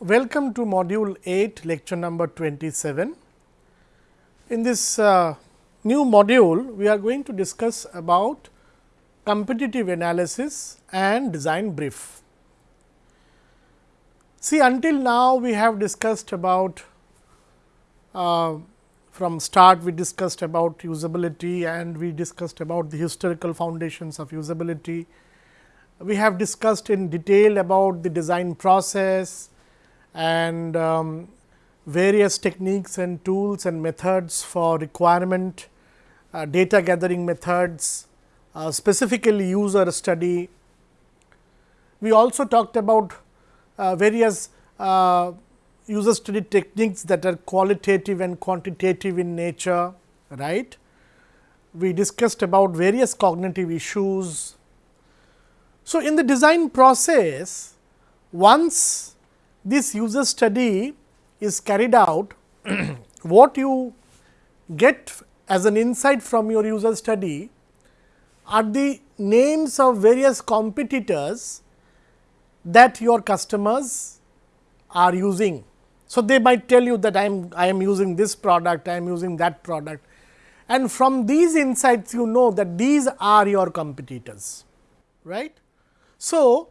Welcome to module 8 lecture number 27. In this uh, new module, we are going to discuss about competitive analysis and design brief. See until now we have discussed about uh, from start we discussed about usability and we discussed about the historical foundations of usability. We have discussed in detail about the design process and um, various techniques and tools and methods for requirement, uh, data gathering methods, uh, specifically user study. We also talked about uh, various uh, user study techniques that are qualitative and quantitative in nature, right. We discussed about various cognitive issues. So, in the design process, once this user study is carried out, what you get as an insight from your user study are the names of various competitors that your customers are using. So, they might tell you that I am I am using this product, I am using that product and from these insights you know that these are your competitors, right. So,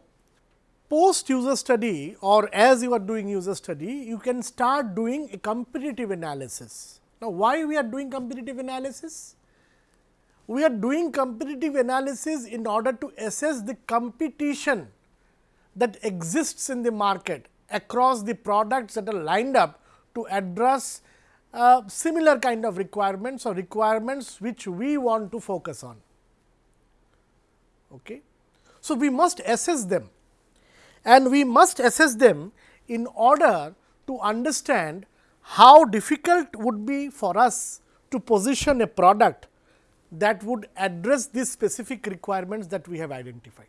post user study or as you are doing user study, you can start doing a competitive analysis. Now, why we are doing competitive analysis? We are doing competitive analysis in order to assess the competition that exists in the market across the products that are lined up to address uh, similar kind of requirements or requirements which we want to focus on. Okay. So, we must assess them and we must assess them in order to understand how difficult would be for us to position a product that would address these specific requirements that we have identified.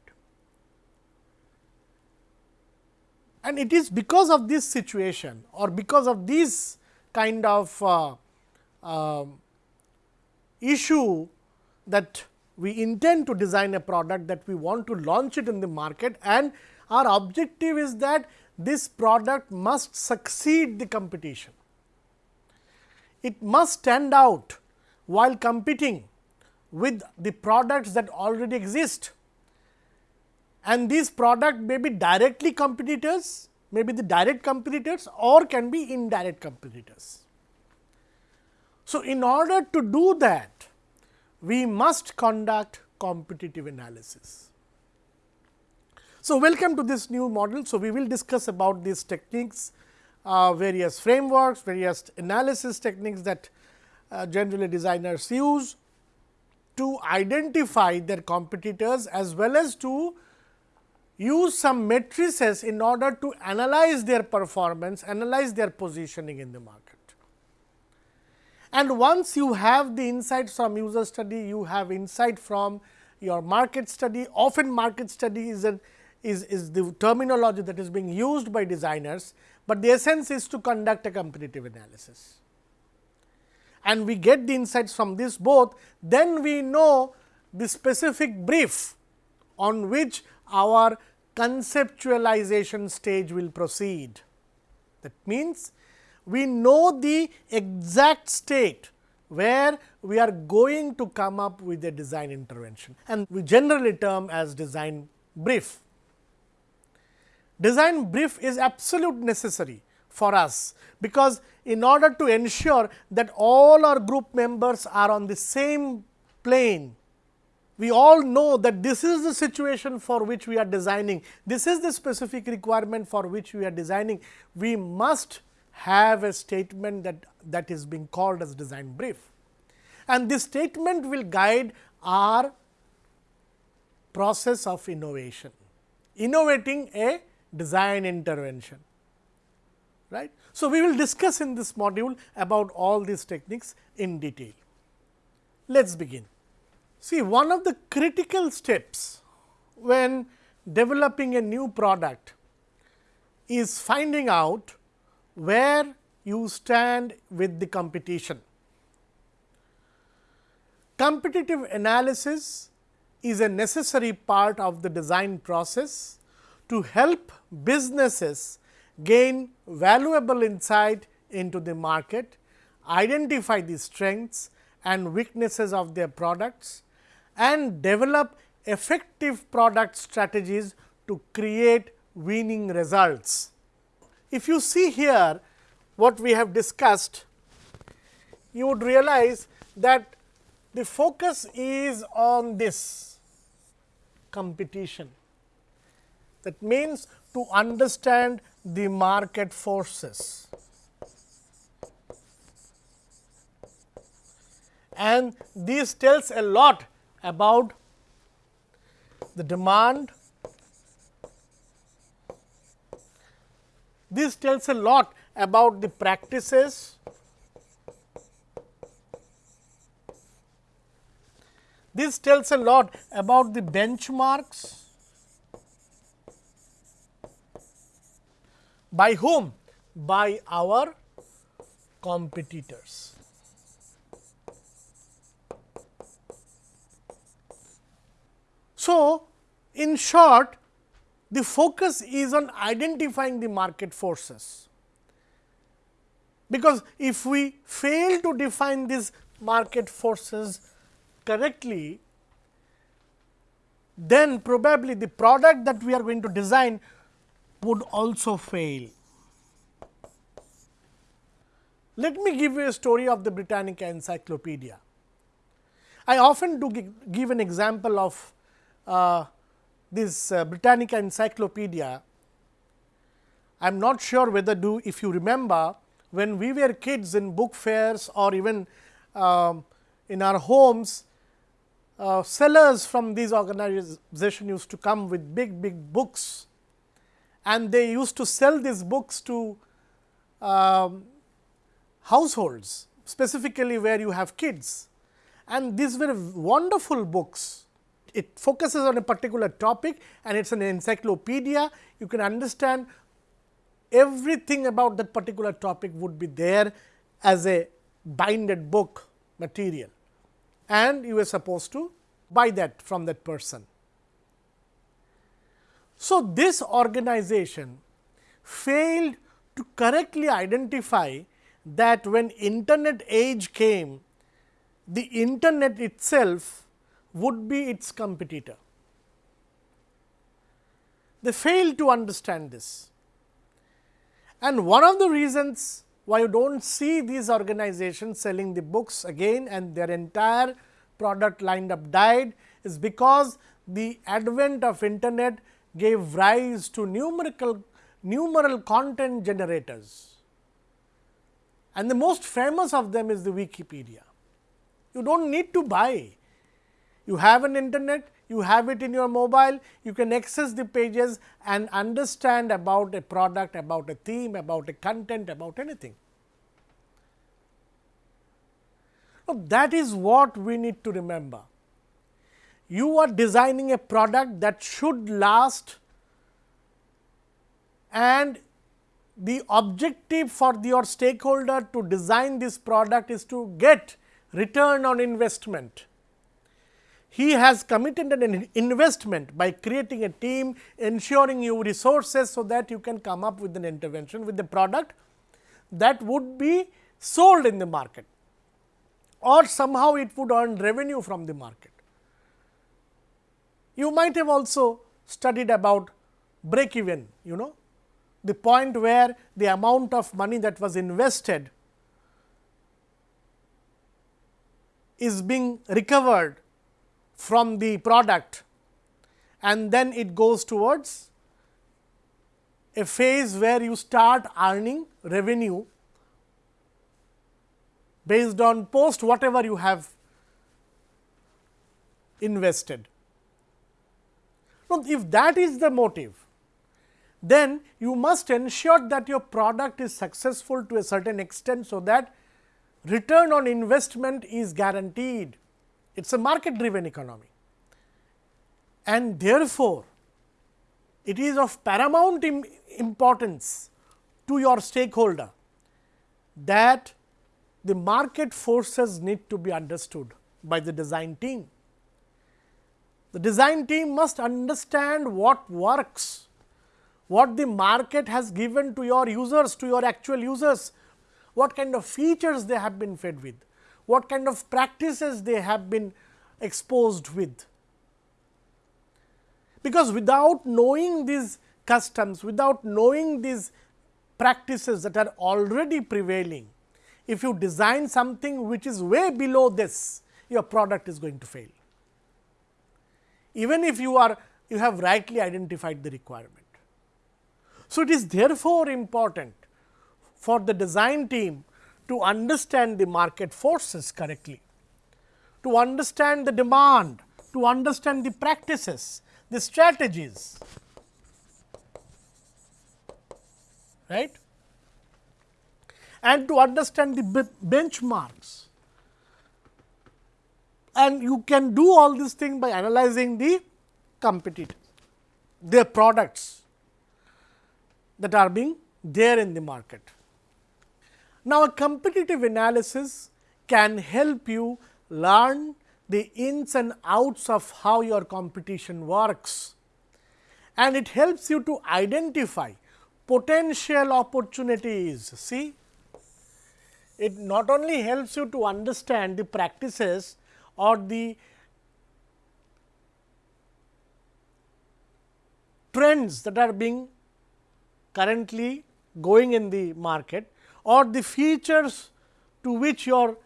And it is because of this situation or because of this kind of uh, uh, issue that we intend to design a product that we want to launch it in the market and our objective is that this product must succeed the competition. It must stand out while competing with the products that already exist. And these product may be directly competitors, may be the direct competitors or can be indirect competitors. So, in order to do that, we must conduct competitive analysis. So, welcome to this new model. So, we will discuss about these techniques, uh, various frameworks, various analysis techniques that uh, generally designers use to identify their competitors as well as to use some matrices in order to analyze their performance, analyze their positioning in the market. And once you have the insights from user study, you have insight from your market study. Often market study is a is, is the terminology that is being used by designers, but the essence is to conduct a competitive analysis. And we get the insights from this both, then we know the specific brief on which our conceptualization stage will proceed. That means, we know the exact state where we are going to come up with a design intervention and we generally term as design brief design brief is absolute necessary for us, because in order to ensure that all our group members are on the same plane, we all know that this is the situation for which we are designing, this is the specific requirement for which we are designing, we must have a statement that, that is being called as design brief. And this statement will guide our process of innovation, innovating a design intervention. Right? So, we will discuss in this module about all these techniques in detail. Let us begin. See one of the critical steps when developing a new product is finding out where you stand with the competition. Competitive analysis is a necessary part of the design process to help businesses gain valuable insight into the market, identify the strengths and weaknesses of their products and develop effective product strategies to create winning results. If you see here what we have discussed, you would realize that the focus is on this competition. That means, to understand the market forces. And this tells a lot about the demand. This tells a lot about the practices. This tells a lot about the benchmarks. By whom? By our competitors. So, in short the focus is on identifying the market forces, because if we fail to define these market forces correctly, then probably the product that we are going to design would also fail. Let me give you a story of the Britannica Encyclopedia. I often do give an example of uh, this uh, Britannica Encyclopedia. I am not sure whether do if you remember when we were kids in book fairs or even um, in our homes, uh, sellers from these organizations used to come with big big books and they used to sell these books to um, households specifically where you have kids and these were wonderful books. It focuses on a particular topic and it is an encyclopedia. You can understand everything about that particular topic would be there as a binded book material and you were supposed to buy that from that person. So, this organization failed to correctly identify that when internet age came, the internet itself would be its competitor. They failed to understand this. And one of the reasons why you do not see these organizations selling the books again and their entire product lined up died is because the advent of internet gave rise to numerical numeral content generators and the most famous of them is the Wikipedia. You do not need to buy, you have an internet, you have it in your mobile, you can access the pages and understand about a product, about a theme, about a content, about anything. That is what we need to remember you are designing a product that should last and the objective for your stakeholder to design this product is to get return on investment. He has committed an investment by creating a team, ensuring you resources, so that you can come up with an intervention with the product that would be sold in the market or somehow it would earn revenue from the market. You might have also studied about break even, you know, the point where the amount of money that was invested is being recovered from the product and then it goes towards a phase where you start earning revenue based on post whatever you have invested. Now, if that is the motive, then you must ensure that your product is successful to a certain extent, so that return on investment is guaranteed. It is a market driven economy and therefore, it is of paramount importance to your stakeholder that the market forces need to be understood by the design team. The design team must understand what works, what the market has given to your users, to your actual users, what kind of features they have been fed with, what kind of practices they have been exposed with. Because without knowing these customs, without knowing these practices that are already prevailing, if you design something which is way below this, your product is going to fail. Even if you are you have rightly identified the requirement. So, it is therefore important for the design team to understand the market forces correctly, to understand the demand, to understand the practices, the strategies, right and to understand the benchmarks. And you can do all these things by analyzing the competitor, their products that are being there in the market. Now, a competitive analysis can help you learn the ins and outs of how your competition works and it helps you to identify potential opportunities. See, it not only helps you to understand the practices or the trends that are being currently going in the market or the features to which your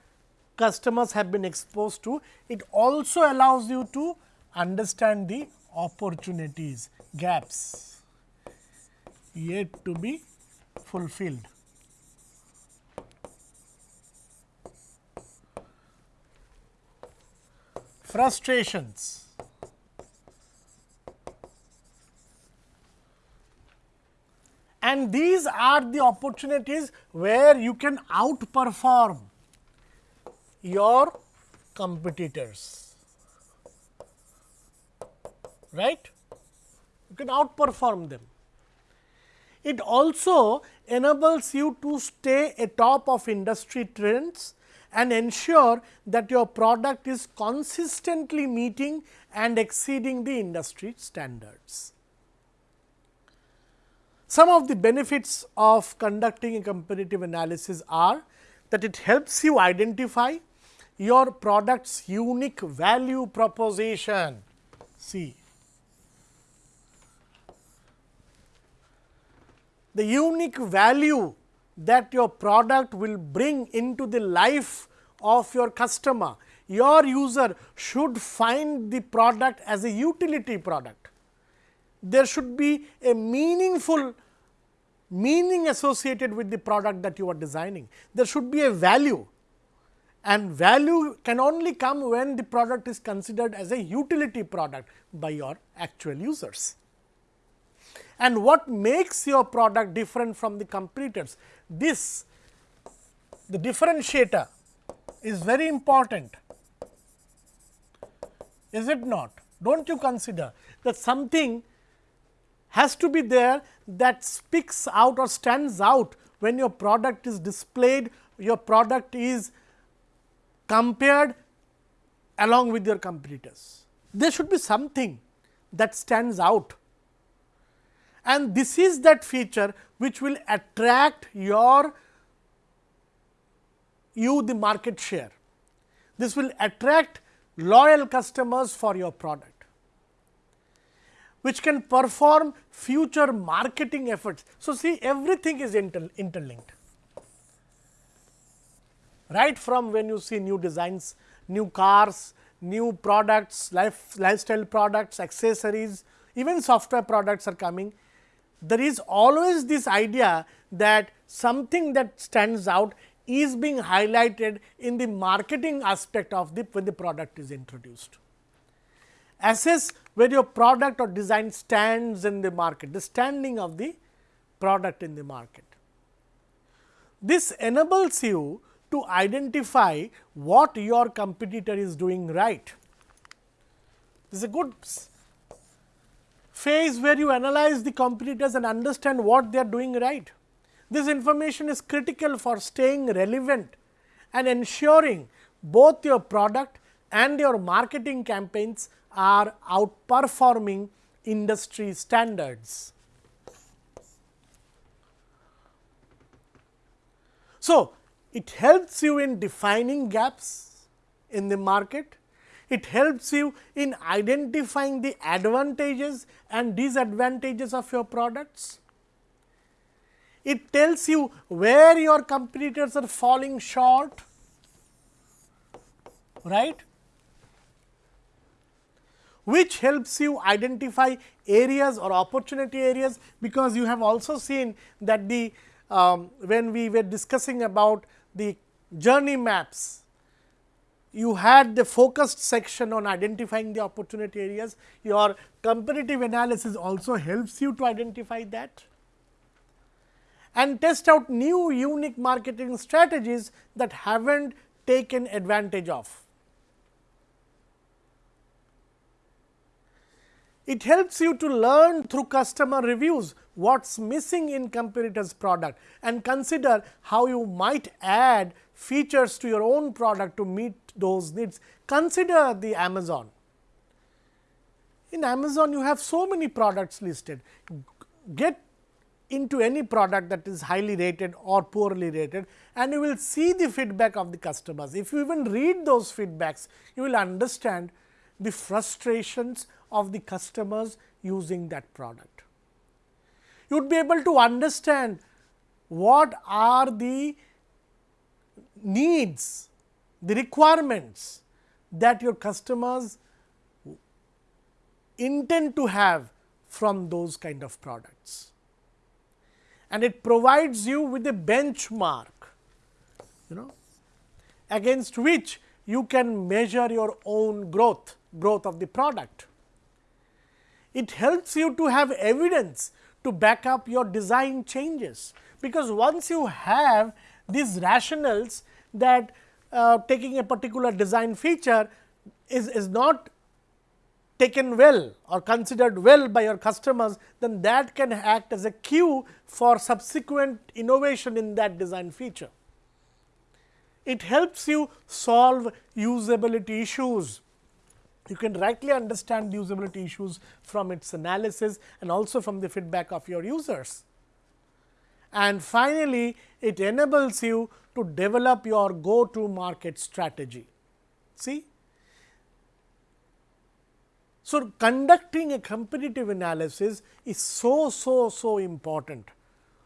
customers have been exposed to, it also allows you to understand the opportunities, gaps yet to be fulfilled. Frustrations and these are the opportunities where you can outperform your competitors, right? You can outperform them. It also enables you to stay atop of industry trends and ensure that your product is consistently meeting and exceeding the industry standards. Some of the benefits of conducting a competitive analysis are that it helps you identify your product's unique value proposition. See, the unique value that your product will bring into the life of your customer. Your user should find the product as a utility product. There should be a meaningful meaning associated with the product that you are designing. There should be a value and value can only come when the product is considered as a utility product by your actual users. And what makes your product different from the competitors? This the differentiator is very important, is it not? Do not you consider that something has to be there that speaks out or stands out when your product is displayed, your product is compared along with your competitors. There should be something that stands out and this is that feature which will attract your you the market share. This will attract loyal customers for your product which can perform future marketing efforts. So, see everything is inter interlinked right from when you see new designs, new cars, new products, life, lifestyle products, accessories, even software products are coming. There is always this idea that something that stands out is being highlighted in the marketing aspect of the when the product is introduced assess where your product or design stands in the market, the standing of the product in the market. This enables you to identify what your competitor is doing right. This is a good phase where you analyze the competitors and understand what they are doing right. This information is critical for staying relevant and ensuring both your product and your marketing campaigns are outperforming industry standards. So, it helps you in defining gaps in the market, it helps you in identifying the advantages and disadvantages of your products. It tells you where your competitors are falling short, right which helps you identify areas or opportunity areas, because you have also seen that the um, when we were discussing about the journey maps, you had the focused section on identifying the opportunity areas. Your comparative analysis also helps you to identify that and test out new unique marketing strategies that have not taken advantage of. It helps you to learn through customer reviews what is missing in competitor's product and consider how you might add features to your own product to meet those needs. Consider the Amazon. In Amazon, you have so many products listed. Get into any product that is highly rated or poorly rated and you will see the feedback of the customers. If you even read those feedbacks, you will understand the frustrations of the customers using that product. You would be able to understand what are the needs, the requirements that your customers intend to have from those kind of products. And it provides you with a benchmark, you know, against which you can measure your own growth, growth of the product it helps you to have evidence to back up your design changes. Because once you have these rationales that uh, taking a particular design feature is, is not taken well or considered well by your customers, then that can act as a cue for subsequent innovation in that design feature. It helps you solve usability issues you can rightly understand usability issues from its analysis and also from the feedback of your users. And finally, it enables you to develop your go to market strategy. See? So, conducting a competitive analysis is so, so, so important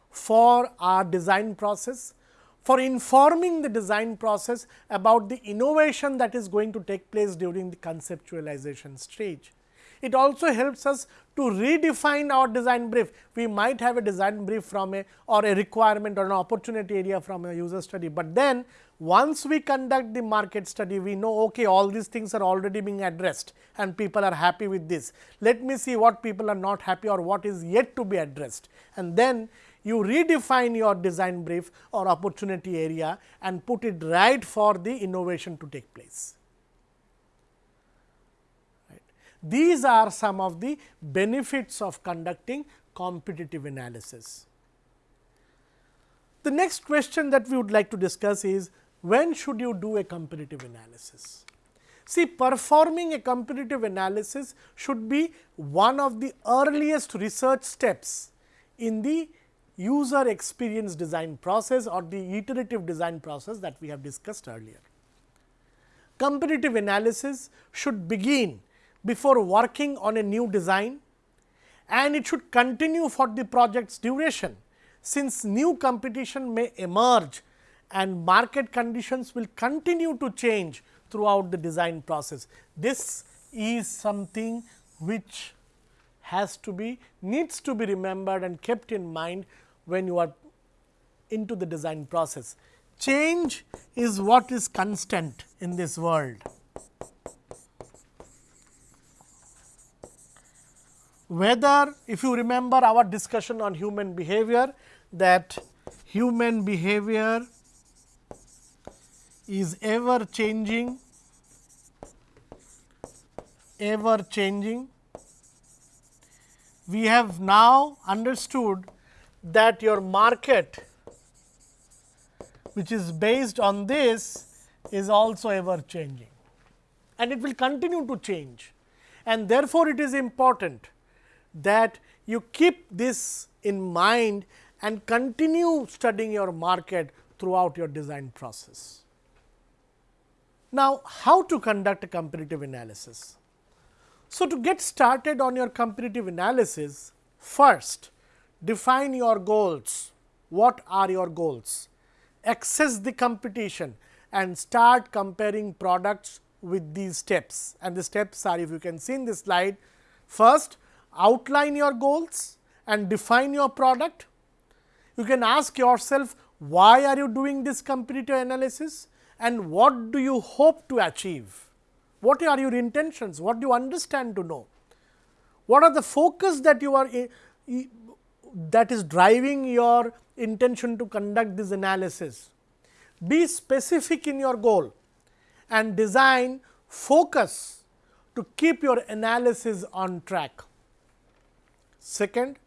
for our design process, for informing the design process about the innovation that is going to take place during the conceptualization stage. It also helps us to redefine our design brief. We might have a design brief from a or a requirement or an opportunity area from a user study, but then once we conduct the market study, we know okay, all these things are already being addressed and people are happy with this. Let me see what people are not happy or what is yet to be addressed. And then you redefine your design brief or opportunity area and put it right for the innovation to take place. Right. These are some of the benefits of conducting competitive analysis. The next question that we would like to discuss is when should you do a competitive analysis? See performing a competitive analysis should be one of the earliest research steps in the user experience design process or the iterative design process that we have discussed earlier. Competitive analysis should begin before working on a new design and it should continue for the project's duration, since new competition may emerge and market conditions will continue to change throughout the design process. This is something which has to be needs to be remembered and kept in mind when you are into the design process. Change is what is constant in this world. Whether if you remember our discussion on human behavior that human behavior is ever changing, ever changing. We have now understood that your market which is based on this is also ever changing and it will continue to change and therefore, it is important that you keep this in mind and continue studying your market throughout your design process. Now, how to conduct a competitive analysis? So, to get started on your competitive analysis, first define your goals. What are your goals? Access the competition and start comparing products with these steps and the steps are if you can see in this slide. First outline your goals and define your product. You can ask yourself why are you doing this competitive analysis and what do you hope to achieve? What are your intentions? What do you understand to know? What are the focus that you are that is driving your intention to conduct this analysis? Be specific in your goal and design focus to keep your analysis on track. Second,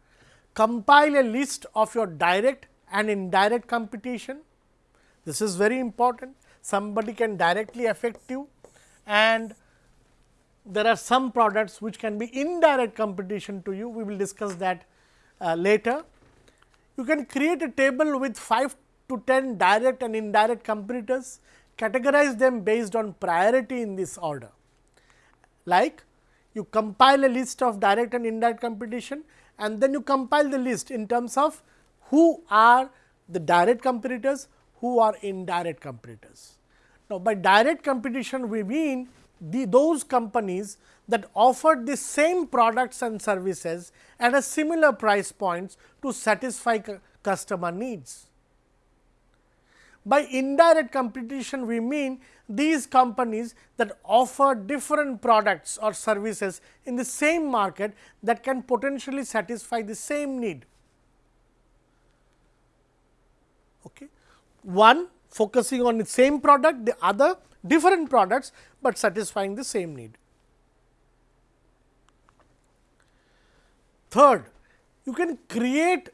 compile a list of your direct and indirect competition. This is very important. Somebody can directly affect you and there are some products which can be indirect competition to you. We will discuss that uh, later. You can create a table with 5 to 10 direct and indirect competitors categorize them based on priority in this order. Like you compile a list of direct and indirect competition and then you compile the list in terms of who are the direct competitors, who are indirect competitors. Now, by direct competition we mean the those companies that offer the same products and services at a similar price points to satisfy customer needs. By indirect competition, we mean these companies that offer different products or services in the same market that can potentially satisfy the same need. Okay. One focusing on the same product, the other different products, but satisfying the same need. Third, you can create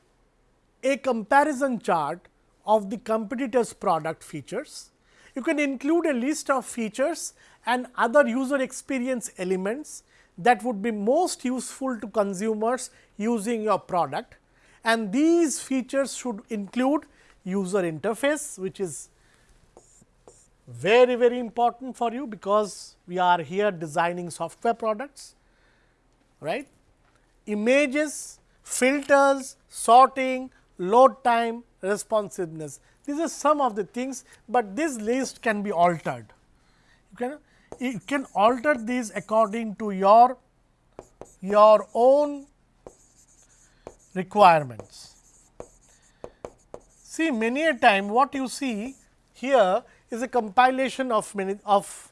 a comparison chart of the competitors product features. You can include a list of features and other user experience elements that would be most useful to consumers using your product and these features should include user interface which is very very important for you because we are here designing software products right images filters sorting load time responsiveness. These are some of the things, but this list can be altered. You can you can alter these according to your your own requirements. See many a time what you see here is a compilation of many of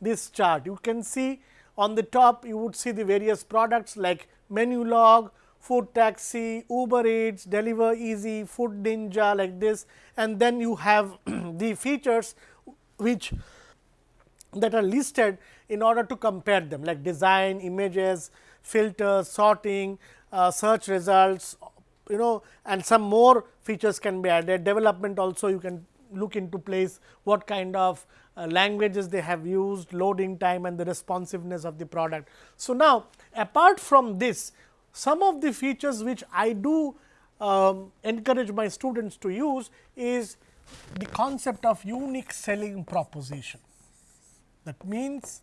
this chart. You can see on the top you would see the various products like Menulog, food taxi, Uber Eats, Deliver Easy, Food Ninja like this and then you have the features which that are listed in order to compare them like design, images, filters, sorting, uh, search results you know and some more features can be added development also you can look into place what kind of uh, languages they have used, loading time and the responsiveness of the product. So, now apart from this some of the features which I do um, encourage my students to use is the concept of unique selling proposition. That means,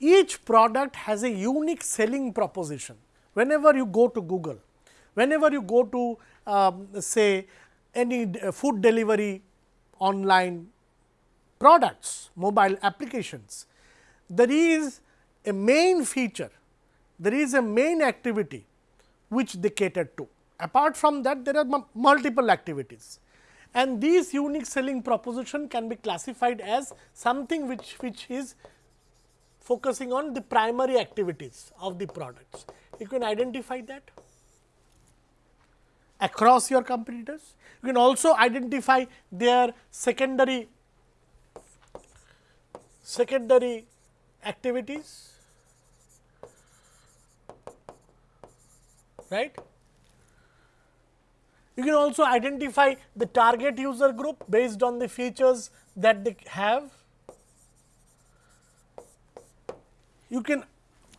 each product has a unique selling proposition. Whenever you go to Google, whenever you go to um, say any food delivery online products, mobile applications, there is a main feature there is a main activity which they cater to. Apart from that, there are multiple activities and these unique selling proposition can be classified as something which, which is focusing on the primary activities of the products. You can identify that across your competitors. You can also identify their secondary secondary activities right. You can also identify the target user group based on the features that they have. You can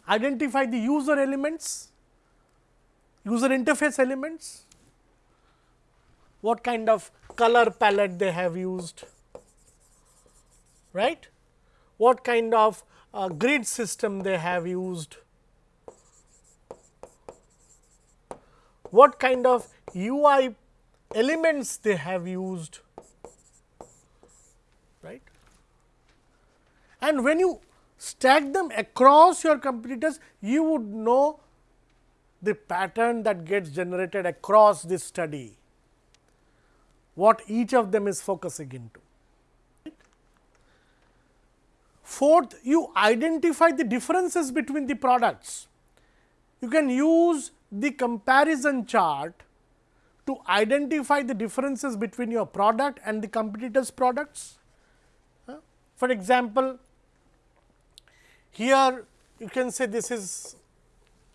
identify the user elements, user interface elements. what kind of color palette they have used, right? what kind of uh, grid system they have used, what kind of UI elements they have used, right. And when you stack them across your competitors, you would know the pattern that gets generated across this study, what each of them is focusing into. Fourth, you identify the differences between the products. You can use the comparison chart to identify the differences between your product and the competitors products. For example, here you can say this is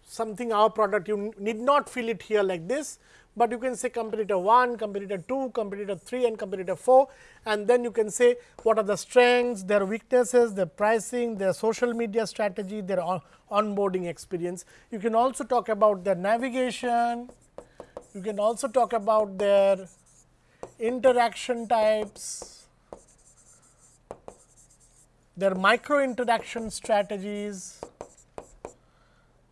something our product you need not fill it here like this, but you can say competitor 1, competitor 2, competitor 3 and competitor 4 and then you can say what are the strengths, their weaknesses, their pricing, their social media strategy, their on onboarding experience. You can also talk about their navigation, you can also talk about their interaction types, their micro interaction strategies,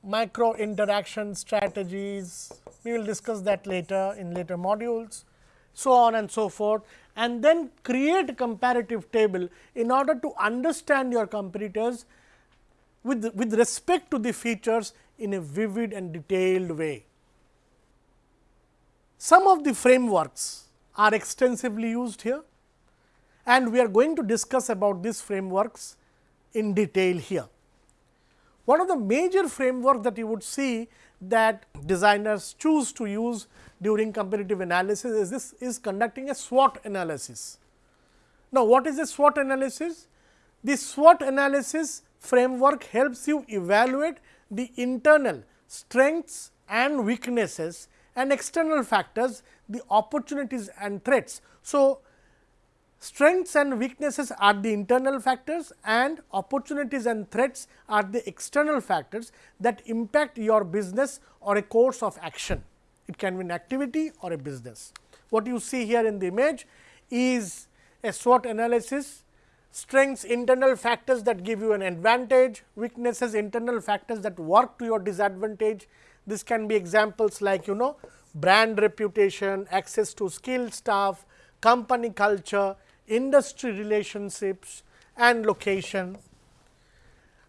micro interaction strategies, we will discuss that later in later modules, so on and so forth and then create a comparative table in order to understand your competitors with, with respect to the features in a vivid and detailed way. Some of the frameworks are extensively used here and we are going to discuss about these frameworks in detail here. One of the major framework that you would see that designers choose to use during competitive analysis is this is conducting a SWOT analysis. Now, what is a SWOT analysis? The SWOT analysis framework helps you evaluate the internal strengths and weaknesses and external factors, the opportunities and threats. So, Strengths and weaknesses are the internal factors and opportunities and threats are the external factors that impact your business or a course of action. It can be an activity or a business. What you see here in the image is a SWOT analysis, strengths internal factors that give you an advantage, weaknesses internal factors that work to your disadvantage. This can be examples like you know brand reputation, access to skilled staff, company culture, industry relationships and location.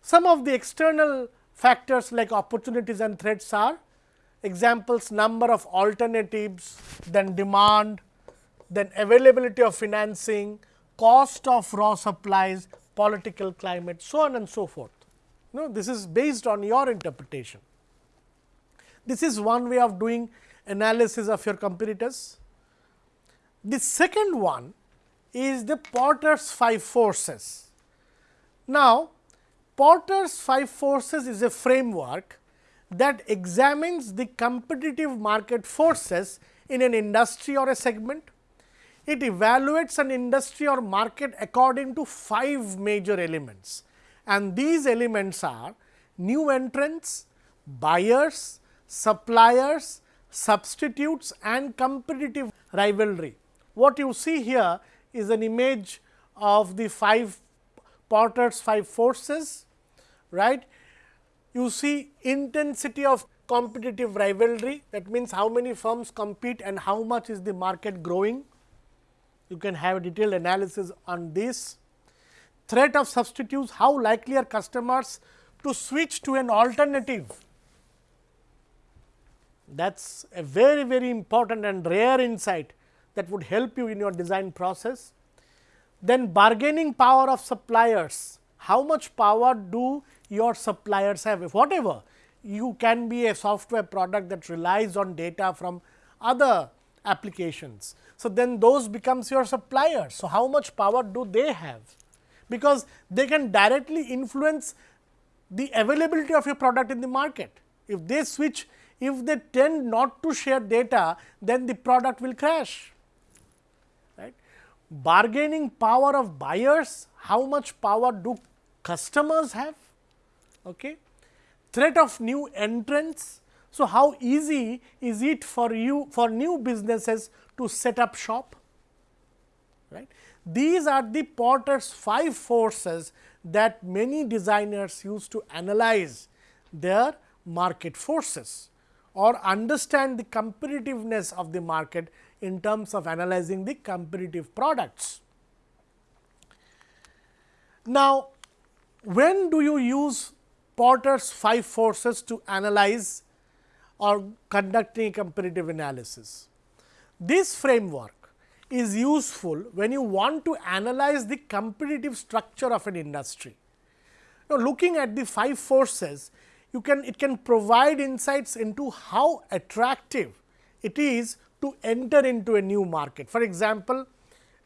Some of the external factors like opportunities and threats are examples number of alternatives, then demand, then availability of financing, cost of raw supplies, political climate, so on and so forth. You know, this is based on your interpretation. This is one way of doing analysis of your competitors. The second one is the Porter's five forces. Now, Porter's five forces is a framework that examines the competitive market forces in an industry or a segment. It evaluates an industry or market according to five major elements and these elements are new entrants, buyers, suppliers, substitutes and competitive rivalry. What you see here is an image of the five Porter's five forces, right. You see intensity of competitive rivalry that means how many firms compete and how much is the market growing. You can have a detailed analysis on this. Threat of substitutes, how likely are customers to switch to an alternative. That is a very, very important and rare insight that would help you in your design process. Then bargaining power of suppliers, how much power do your suppliers have, if whatever you can be a software product that relies on data from other applications. So, then those becomes your suppliers. So, how much power do they have? Because they can directly influence the availability of your product in the market. If they switch, if they tend not to share data, then the product will crash bargaining power of buyers, how much power do customers have, okay? threat of new entrants. So, how easy is it for you for new businesses to set up shop? Right. These are the Porter's five forces that many designers use to analyze their market forces or understand the competitiveness of the market in terms of analyzing the competitive products. Now, when do you use Porter's five forces to analyze or conducting a competitive analysis? This framework is useful when you want to analyze the competitive structure of an industry. Now, looking at the five forces, you can it can provide insights into how attractive it is to enter into a new market. For example,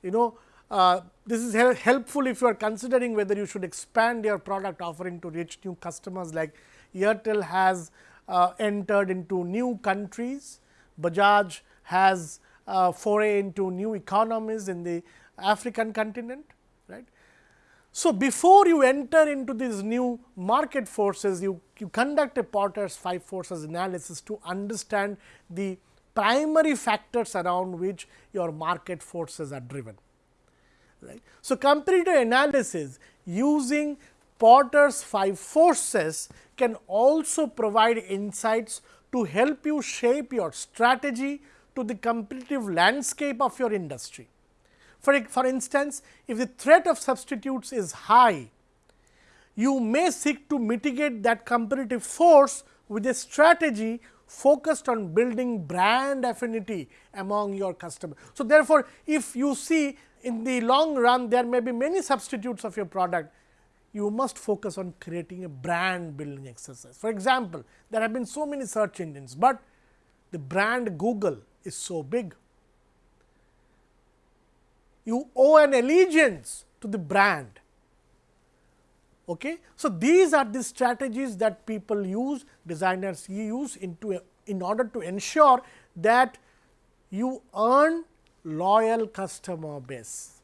you know uh, this is helpful if you are considering whether you should expand your product offering to reach new customers like Airtel has uh, entered into new countries, Bajaj has uh, foray into new economies in the African continent. right? So, before you enter into these new market forces, you, you conduct a Porter's five forces analysis to understand the primary factors around which your market forces are driven. Right. So, competitor analysis using Porter's five forces can also provide insights to help you shape your strategy to the competitive landscape of your industry. For, for instance, if the threat of substitutes is high, you may seek to mitigate that competitive force with a strategy focused on building brand affinity among your customers. So, therefore, if you see in the long run there may be many substitutes of your product, you must focus on creating a brand building exercise. For example, there have been so many search engines, but the brand Google is so big. You owe an allegiance to the brand. Okay? So, these are the strategies that people use, designers use into in order to ensure that you earn loyal customer base.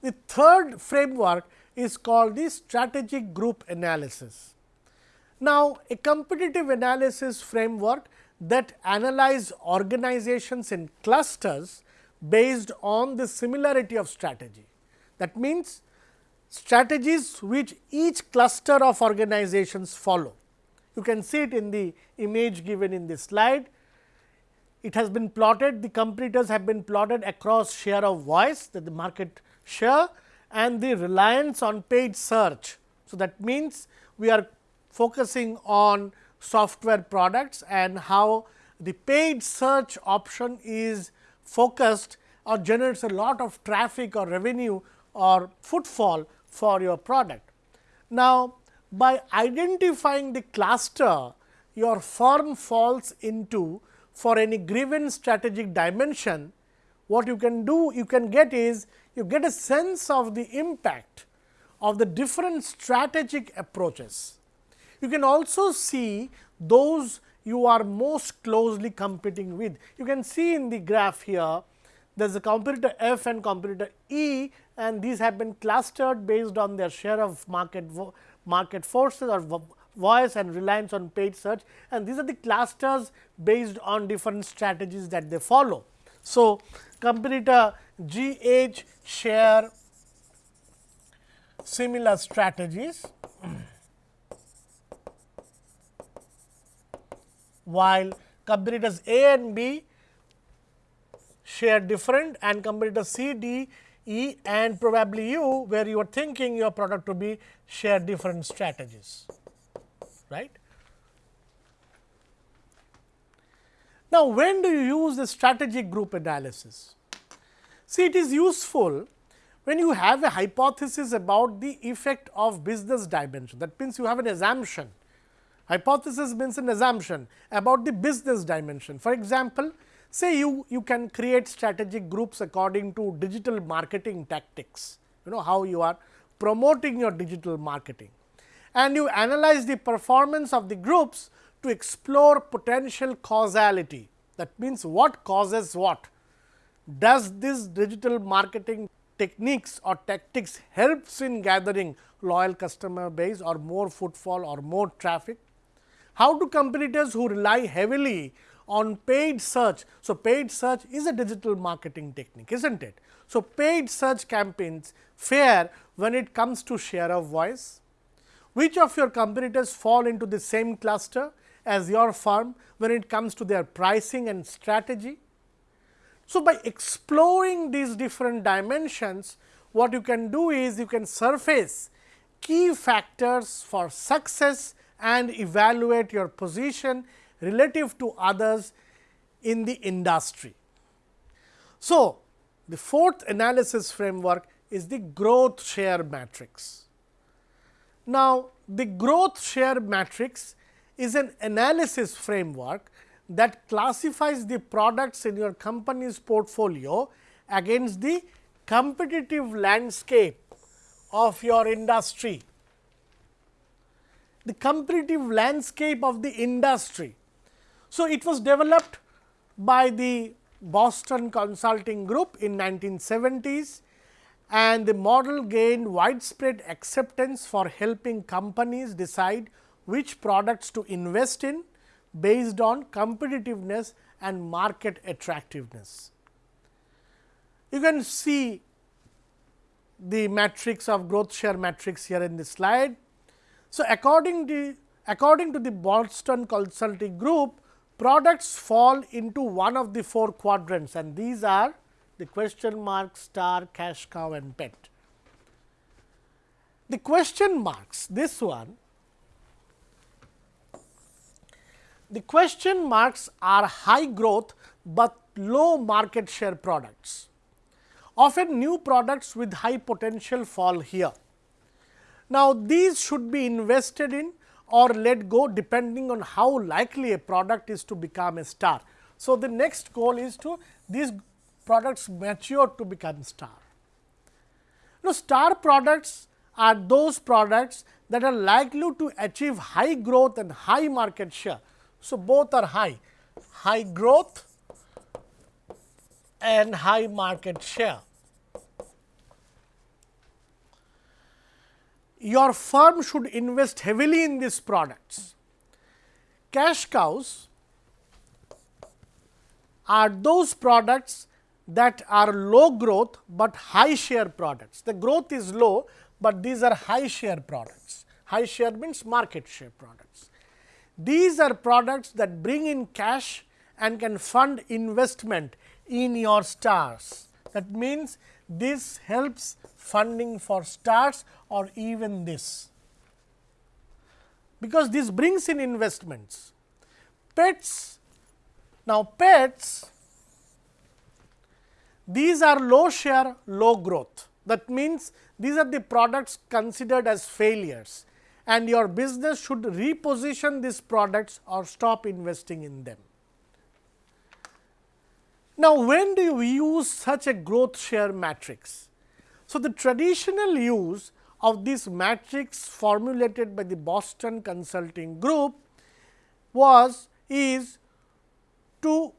The third framework is called the strategic group analysis. Now, a competitive analysis framework that analyze organizations in clusters based on the similarity of strategy. That means, strategies which each cluster of organizations follow. You can see it in the image given in this slide. It has been plotted, the competitors have been plotted across share of voice that the market share and the reliance on paid search. So, that means, we are focusing on software products and how the paid search option is focused or generates a lot of traffic or revenue or footfall for your product. Now, by identifying the cluster your firm falls into for any given strategic dimension, what you can do you can get is you get a sense of the impact of the different strategic approaches you can also see those you are most closely competing with. You can see in the graph here, there is a competitor F and competitor E and these have been clustered based on their share of market market forces or voice and reliance on paid search and these are the clusters based on different strategies that they follow. So, competitor G H share similar strategies while competitors A and B share different and competitors C, D, E and probably you where you are thinking your product to be share different strategies. right? Now, when do you use the strategic group analysis? See it is useful when you have a hypothesis about the effect of business dimension that means, you have an assumption Hypothesis means an assumption about the business dimension. For example, say you, you can create strategic groups according to digital marketing tactics, you know how you are promoting your digital marketing and you analyze the performance of the groups to explore potential causality. That means, what causes what? Does this digital marketing techniques or tactics helps in gathering loyal customer base or more footfall or more traffic? How do competitors who rely heavily on paid search. So, paid search is a digital marketing technique is not it. So, paid search campaigns fare when it comes to share of voice. Which of your competitors fall into the same cluster as your firm when it comes to their pricing and strategy. So, by exploring these different dimensions, what you can do is you can surface key factors for success and evaluate your position relative to others in the industry. So, the fourth analysis framework is the growth share matrix. Now, the growth share matrix is an analysis framework that classifies the products in your company's portfolio against the competitive landscape of your industry. The competitive landscape of the industry so, it was developed by the Boston Consulting Group in 1970s and the model gained widespread acceptance for helping companies decide which products to invest in based on competitiveness and market attractiveness. You can see the matrix of growth share matrix here in this slide. So, according to, according to the Boston Consulting Group, products fall into one of the four quadrants and these are the question mark, star, cash cow and pet. The question marks this one, the question marks are high growth, but low market share products. Often new products with high potential fall here. Now, these should be invested in or let go depending on how likely a product is to become a star. So, the next goal is to these products mature to become star. Now, star products are those products that are likely to achieve high growth and high market share. So, both are high, high growth and high market share. Your firm should invest heavily in these products. Cash cows are those products that are low growth, but high share products. The growth is low, but these are high share products. High share means market share products. These are products that bring in cash and can fund investment in your stars. That means, this helps funding for starts or even this, because this brings in investments. Pets, now pets, these are low share, low growth. That means, these are the products considered as failures and your business should reposition these products or stop investing in them. Now, when do you use such a growth share matrix? So, the traditional use of this matrix formulated by the Boston Consulting Group was is to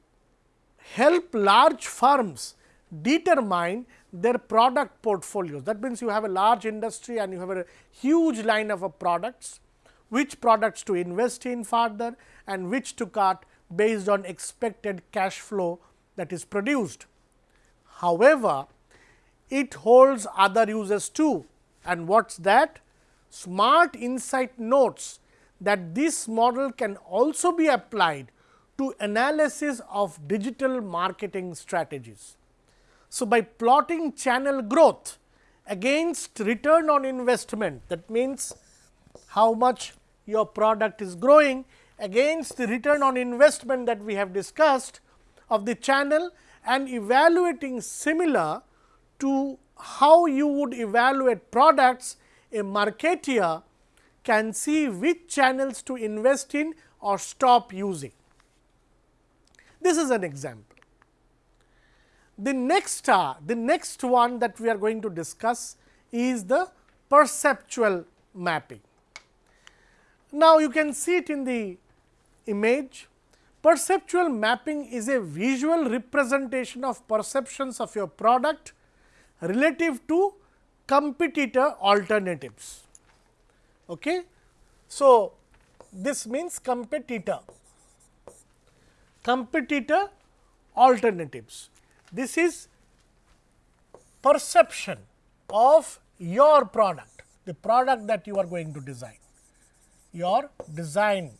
help large firms determine their product portfolios. That means, you have a large industry and you have a huge line of products, which products to invest in further and which to cut based on expected cash flow that is produced. However, it holds other uses too and what is that? Smart Insight notes that this model can also be applied to analysis of digital marketing strategies. So, by plotting channel growth against return on investment that means, how much your product is growing against the return on investment that we have discussed of the channel and evaluating similar to how you would evaluate products, a marketeer can see which channels to invest in or stop using. This is an example. The next, uh, the next one that we are going to discuss is the perceptual mapping. Now, you can see it in the image. Perceptual mapping is a visual representation of perceptions of your product relative to competitor alternatives. Okay. So, this means competitor, competitor alternatives. This is perception of your product, the product that you are going to design, your design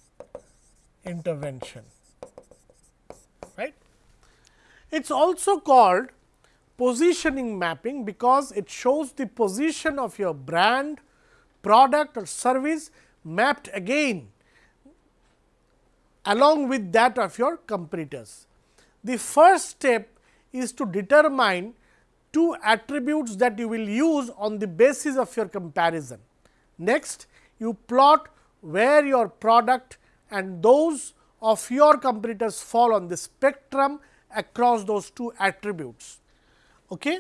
intervention. It is also called positioning mapping because it shows the position of your brand, product or service mapped again along with that of your competitors. The first step is to determine two attributes that you will use on the basis of your comparison. Next, you plot where your product and those of your competitors fall on the spectrum across those two attributes. Okay?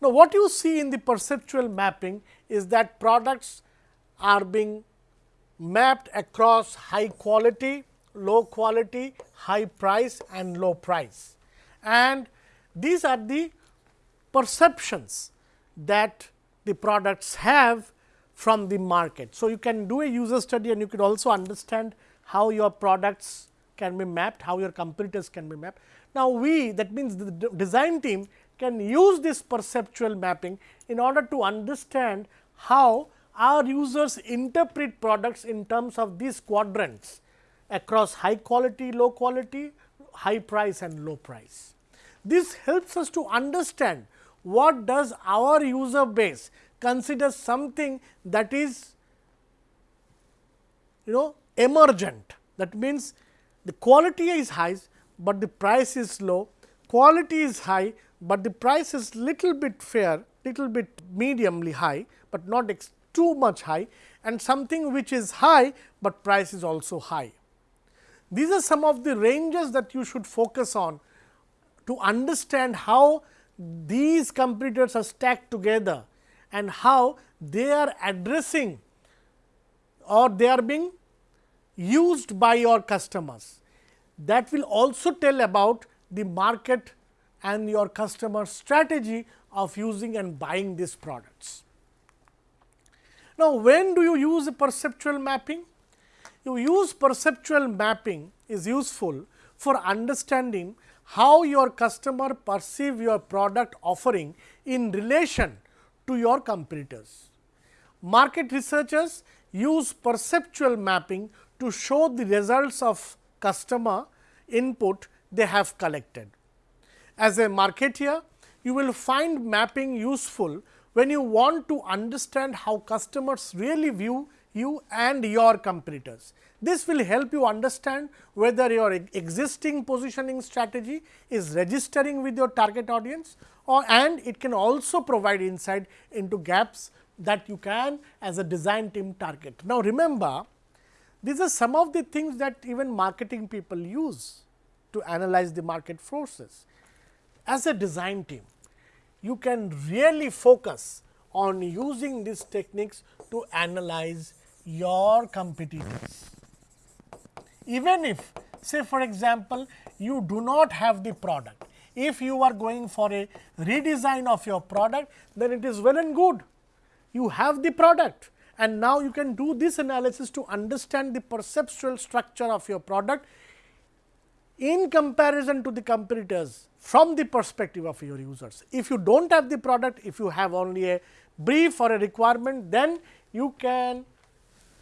Now, what you see in the perceptual mapping is that products are being mapped across high quality, low quality, high price and low price. And these are the perceptions that the products have from the market. So, you can do a user study and you could also understand how your products can be mapped, how your competitors can be mapped. Now, we that means the design team can use this perceptual mapping in order to understand how our users interpret products in terms of these quadrants across high quality, low quality, high price and low price. This helps us to understand what does our user base consider something that is you know emergent. That means, the quality is high, but the price is low, quality is high, but the price is little bit fair, little bit mediumly high, but not too much high and something which is high, but price is also high. These are some of the ranges that you should focus on to understand how these competitors are stacked together and how they are addressing or they are being used by your customers. That will also tell about the market and your customer strategy of using and buying these products. Now, when do you use a perceptual mapping? You use perceptual mapping is useful for understanding how your customer perceive your product offering in relation to your competitors. Market researchers use perceptual mapping to show the results of customer input they have collected. As a marketeer, you will find mapping useful when you want to understand how customers really view you and your competitors. This will help you understand whether your existing positioning strategy is registering with your target audience or and it can also provide insight into gaps that you can as a design team target. Now, remember these are some of the things that even marketing people use to analyze the market forces. As a design team, you can really focus on using these techniques to analyze your competitors. Even if say for example, you do not have the product, if you are going for a redesign of your product, then it is well and good. You have the product and now you can do this analysis to understand the perceptual structure of your product in comparison to the competitors from the perspective of your users. If you do not have the product, if you have only a brief or a requirement, then you can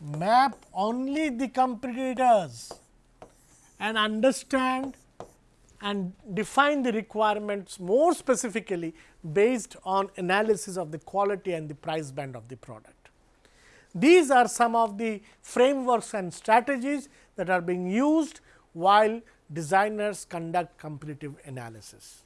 map only the competitors and understand and define the requirements more specifically based on analysis of the quality and the price band of the product. These are some of the frameworks and strategies that are being used while designers conduct competitive analysis.